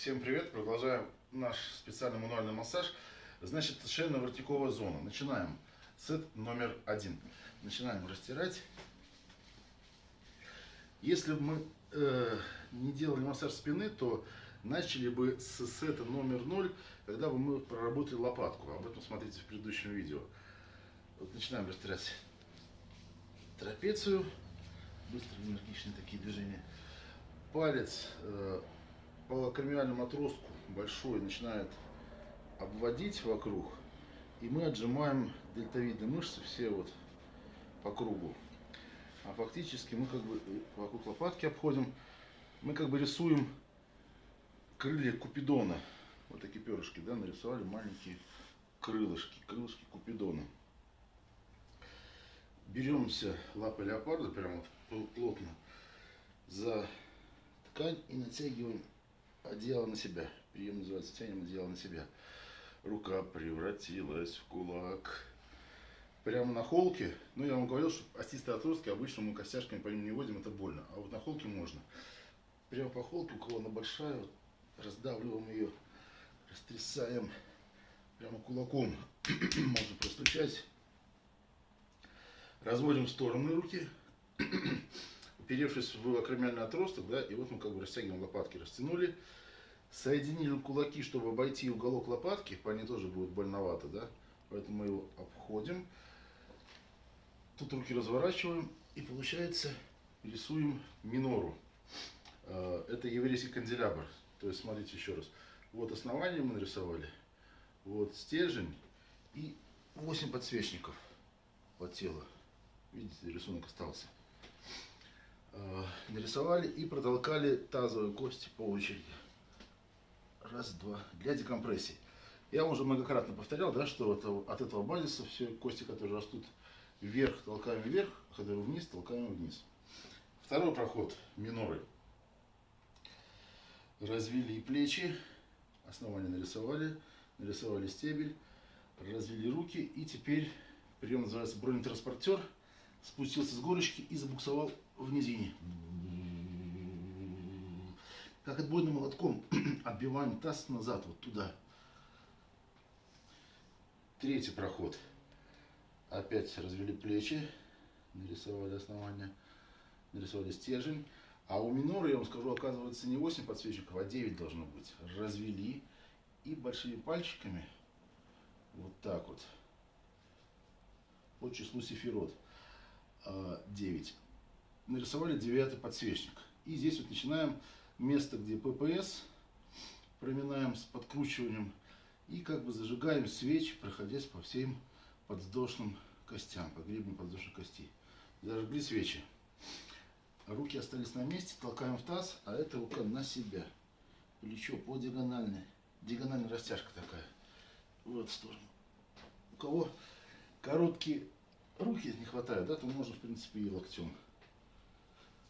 Всем привет! Продолжаем наш специальный мануальный массаж. Значит, шейно-воротниковая зона. Начинаем. Сет номер один. Начинаем растирать. Если бы мы э, не делали массаж спины, то начали бы с сета номер ноль, когда бы мы проработали лопатку. Об этом смотрите в предыдущем видео. Вот начинаем растирать трапецию. Быстрые, энергичные такие движения. Палец э, по кремиальному отростку большой начинает обводить вокруг. И мы отжимаем дельтовидные мышцы все вот по кругу. А фактически мы как бы вокруг лопатки обходим. Мы как бы рисуем крылья Купидона. Вот такие перышки, да, нарисовали маленькие крылышки, крылышки Купидона. Беремся лапой леопарда, прямо вот плотно за ткань и натягиваем одеяло на себя. Прием называется тянем одеяло на себя. Рука превратилась в кулак. Прямо на холке, ну я вам говорил, что остистые отростки обычно мы костяшками по ним не водим, это больно. А вот на холке можно. Прямо по холке, у кого она большая, вот, раздавливаем ее, растрясаем прямо кулаком. Можно простучать разводим в стороны руки, уперевшись в акромиальный отросток, да, и вот мы как бы растягиваем лопатки, растянули, соединили кулаки, чтобы обойти уголок лопатки, по ней тоже будет больновато, да, поэтому мы его обходим, тут руки разворачиваем, и получается рисуем минору. А, это еврейский канделябр, то есть смотрите еще раз, вот основание мы нарисовали, вот стержень и 8 подсвечников по телу. Видите, рисунок остался. Э, нарисовали и протолкали тазовые кости по очереди. Раз, два. Для декомпрессии. Я уже многократно повторял, да, что это, от этого базиса все кости, которые растут вверх, толкаем вверх, а которые вниз, толкаем вниз. Второй проход миноры. Развели плечи, основание нарисовали, нарисовали стебель, развели руки и теперь прием называется бронетранспортер – спустился с горочки и забуксовал в низине. Как отбойным молотком отбиваем таз назад, вот туда. Третий проход. Опять развели плечи, нарисовали основание, нарисовали стержень. А у минора, я вам скажу, оказывается не 8 подсвечников, а 9 должно быть. Развели и большими пальчиками, вот так вот, по числу сефирот. 9. Нарисовали девятый подсвечник. И здесь вот начинаем место, где ППС, проминаем с подкручиванием и как бы зажигаем свечи, проходясь по всем подвздошным костям, по гребню подвздошной кости. Зажгли свечи. Руки остались на месте, толкаем в таз, а эта рука на себя. Плечо по диагональной. Диагональная растяжка такая. Вот в сторону. У кого короткие руки не хватает, да, то можно, в принципе, и локтем.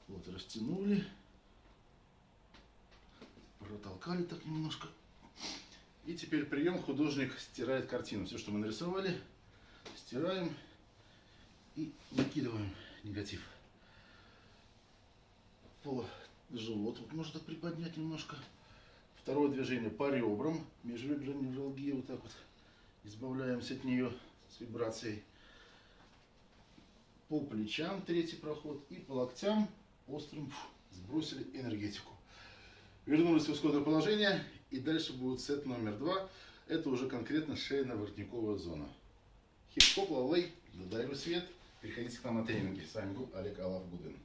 Вот, растянули. Протолкали так немножко. И теперь прием художник стирает картину. Все, что мы нарисовали, стираем и накидываем негатив. По живот вот можно так приподнять немножко. Второе движение по ребрам, межреберные желги, вот так вот избавляемся от нее с вибрацией по плечам третий проход и по локтям острым сбросили энергетику. Вернулись в исходное положение и дальше будет сет номер два. Это уже конкретно шейно-воротниковая зона. Хип-хоп, лалей, додаю свет. Приходите к нам на тренинги. С вами был Олег Алавгудин.